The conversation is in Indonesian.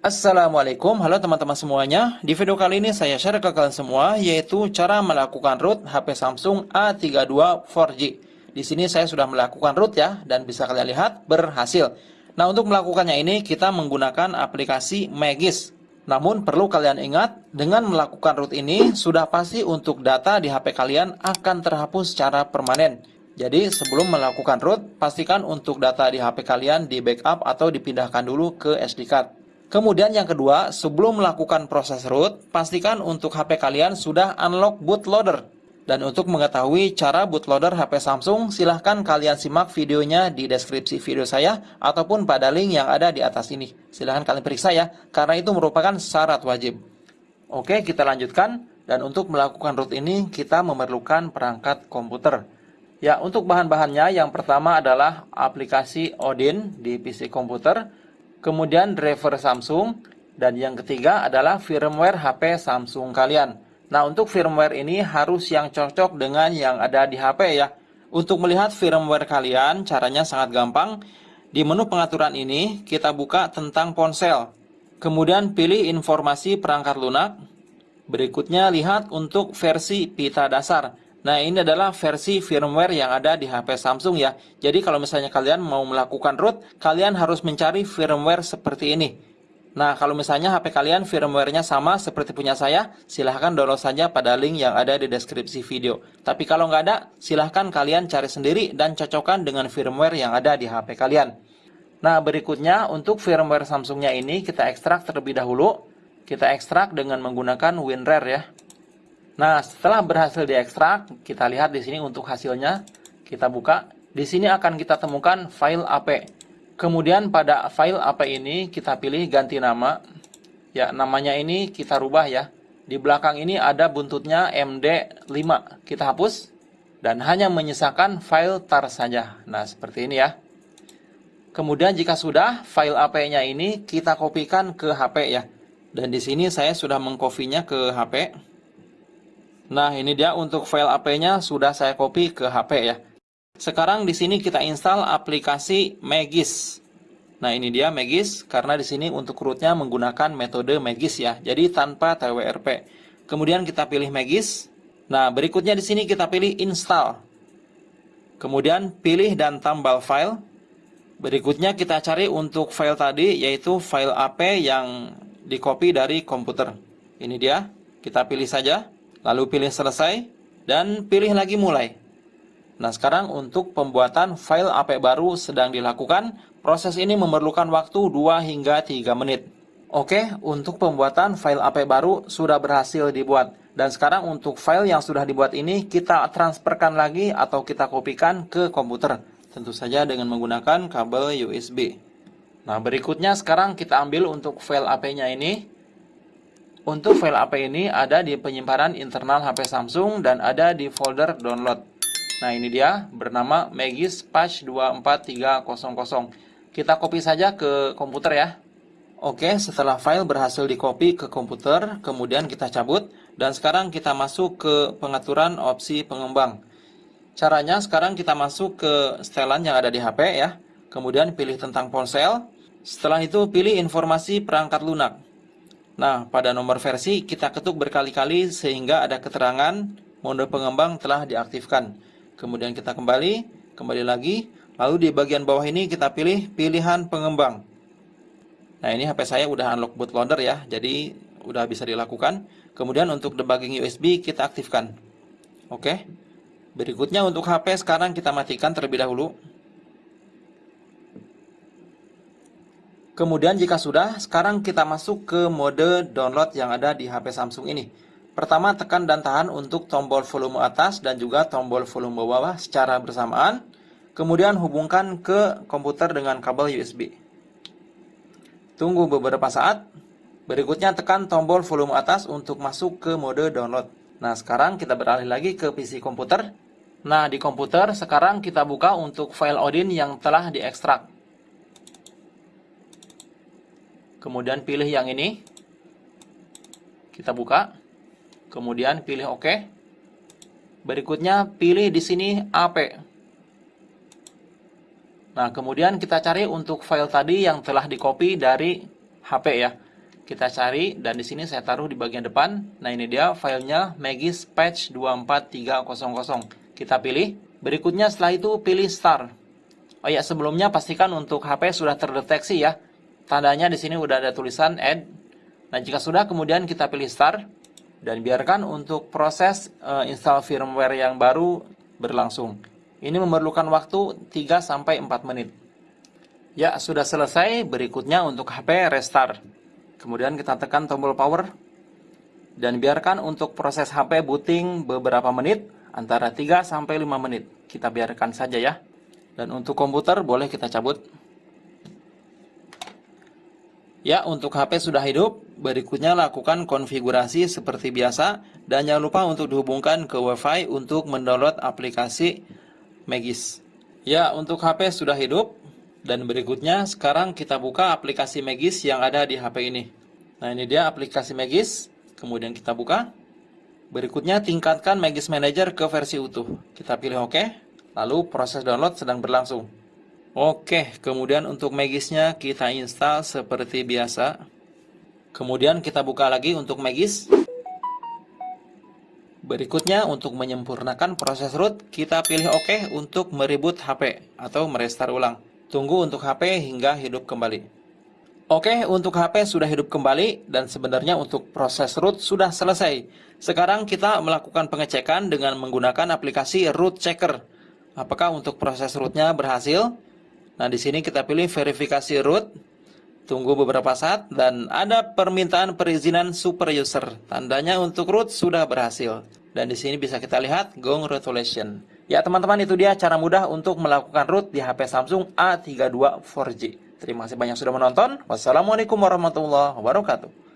Assalamualaikum, halo teman-teman semuanya. Di video kali ini saya share ke kalian semua yaitu cara melakukan root HP Samsung A32 4G. Di sini saya sudah melakukan root ya dan bisa kalian lihat berhasil. Nah, untuk melakukannya ini kita menggunakan aplikasi Magis. Namun perlu kalian ingat, dengan melakukan root ini sudah pasti untuk data di HP kalian akan terhapus secara permanen. Jadi sebelum melakukan root, pastikan untuk data di HP kalian di backup atau dipindahkan dulu ke SD card. Kemudian yang kedua, sebelum melakukan proses root, pastikan untuk HP kalian sudah unlock bootloader. Dan untuk mengetahui cara bootloader HP Samsung, silahkan kalian simak videonya di deskripsi video saya ataupun pada link yang ada di atas ini. Silahkan kalian periksa ya, karena itu merupakan syarat wajib. Oke, kita lanjutkan. Dan untuk melakukan root ini, kita memerlukan perangkat komputer. Ya, untuk bahan-bahannya, yang pertama adalah aplikasi Odin di PC komputer, kemudian driver Samsung, dan yang ketiga adalah firmware HP Samsung kalian. Nah, untuk firmware ini harus yang cocok dengan yang ada di HP ya. Untuk melihat firmware kalian, caranya sangat gampang. Di menu pengaturan ini, kita buka tentang ponsel. Kemudian pilih informasi perangkat lunak. Berikutnya lihat untuk versi pita dasar. Nah, ini adalah versi firmware yang ada di HP Samsung ya. Jadi kalau misalnya kalian mau melakukan root, kalian harus mencari firmware seperti ini. Nah, kalau misalnya HP kalian firmware-nya sama seperti punya saya, silahkan download saja pada link yang ada di deskripsi video. Tapi kalau nggak ada, silahkan kalian cari sendiri dan cocokkan dengan firmware yang ada di HP kalian. Nah, berikutnya untuk firmware Samsungnya ini kita ekstrak terlebih dahulu. Kita ekstrak dengan menggunakan WinRAR ya. Nah, setelah berhasil diekstrak, kita lihat di sini untuk hasilnya. Kita buka. Di sini akan kita temukan file AP. Kemudian pada file AP ini kita pilih ganti nama. Ya, namanya ini kita rubah ya. Di belakang ini ada buntutnya MD5. Kita hapus dan hanya menyisakan file tar saja. Nah, seperti ini ya. Kemudian jika sudah, file AP-nya ini kita kopikan ke HP ya. Dan di sini saya sudah mengkopinya ke HP. Nah, ini dia untuk file AP-nya sudah saya copy ke HP ya. Sekarang di sini kita install aplikasi Magis. Nah, ini dia Magis karena di sini untuk rootnya menggunakan metode Magis ya. Jadi tanpa TWRP. Kemudian kita pilih Magis. Nah, berikutnya di sini kita pilih install. Kemudian pilih dan tambal file. Berikutnya kita cari untuk file tadi yaitu file AP yang di copy dari komputer. Ini dia. Kita pilih saja lalu pilih selesai, dan pilih lagi mulai. Nah sekarang untuk pembuatan file AP baru sedang dilakukan, proses ini memerlukan waktu 2 hingga 3 menit. Oke, untuk pembuatan file AP baru sudah berhasil dibuat. Dan sekarang untuk file yang sudah dibuat ini kita transferkan lagi atau kita kopikan ke komputer. Tentu saja dengan menggunakan kabel USB. Nah berikutnya sekarang kita ambil untuk file AP-nya ini. Untuk file AP ini ada di penyimpanan internal HP Samsung dan ada di folder download. Nah ini dia bernama Magis Patch 24300. Kita copy saja ke komputer ya. Oke, setelah file berhasil di copy ke komputer, kemudian kita cabut dan sekarang kita masuk ke pengaturan opsi pengembang. Caranya sekarang kita masuk ke setelan yang ada di HP ya. Kemudian pilih tentang ponsel. Setelah itu pilih informasi perangkat lunak. Nah, pada nomor versi kita ketuk berkali-kali sehingga ada keterangan mode pengembang telah diaktifkan. Kemudian kita kembali, kembali lagi, lalu di bagian bawah ini kita pilih pilihan pengembang. Nah, ini HP saya udah unlock bootloader ya, jadi udah bisa dilakukan. Kemudian untuk debugging USB kita aktifkan. Oke. Berikutnya untuk HP sekarang kita matikan terlebih dahulu. Kemudian jika sudah, sekarang kita masuk ke mode download yang ada di HP Samsung ini. Pertama, tekan dan tahan untuk tombol volume atas dan juga tombol volume bawah secara bersamaan. Kemudian hubungkan ke komputer dengan kabel USB. Tunggu beberapa saat. Berikutnya tekan tombol volume atas untuk masuk ke mode download. Nah, sekarang kita beralih lagi ke PC komputer. Nah, di komputer sekarang kita buka untuk file Odin yang telah diekstrak. Kemudian pilih yang ini kita buka kemudian pilih OK berikutnya pilih di sini AP nah kemudian kita cari untuk file tadi yang telah di copy dari HP ya Kita cari dan di sini saya taruh di bagian depan. Nah, ini dia filenya Magis Patch 24300. Kita pilih. Berikutnya setelah itu pilih Start. Oh ya, sebelumnya pastikan untuk HP sudah terdeteksi ya. Tandanya di sini udah ada tulisan Add. Nah, jika sudah kemudian kita pilih Start dan biarkan untuk proses uh, install firmware yang baru berlangsung. Ini memerlukan waktu 3 sampai 4 menit. Ya, sudah selesai. Berikutnya untuk HP restart. Kemudian kita tekan tombol power dan biarkan untuk proses HP booting beberapa menit antara 3 sampai 5 menit. Kita biarkan saja ya. Dan untuk komputer boleh kita cabut. Ya, untuk HP sudah hidup, berikutnya lakukan konfigurasi seperti biasa dan jangan lupa untuk dihubungkan ke WiFi untuk mendownload aplikasi Magis. Ya, untuk HP sudah hidup, dan berikutnya sekarang kita buka aplikasi Magis yang ada di HP ini. Nah ini dia aplikasi Magis. Kemudian kita buka. Berikutnya tingkatkan Magis Manager ke versi utuh. Kita pilih OK. Lalu proses download sedang berlangsung. Oke, kemudian untuk Magisnya kita install seperti biasa. Kemudian kita buka lagi untuk Magis. Berikutnya untuk menyempurnakan proses root, kita pilih OK untuk mereboot HP atau merestart ulang. Tunggu untuk HP hingga hidup kembali. Oke, untuk HP sudah hidup kembali dan sebenarnya untuk proses root sudah selesai. Sekarang kita melakukan pengecekan dengan menggunakan aplikasi Root Checker. Apakah untuk proses rootnya berhasil? Nah, di sini kita pilih verifikasi root. Tunggu beberapa saat dan ada permintaan perizinan super user. Tandanya untuk root sudah berhasil. Dan di sini bisa kita lihat Gong Retulation. Ya teman-teman itu dia cara mudah untuk melakukan root di HP Samsung A32 4G. Terima kasih banyak sudah menonton. Wassalamualaikum warahmatullahi wabarakatuh.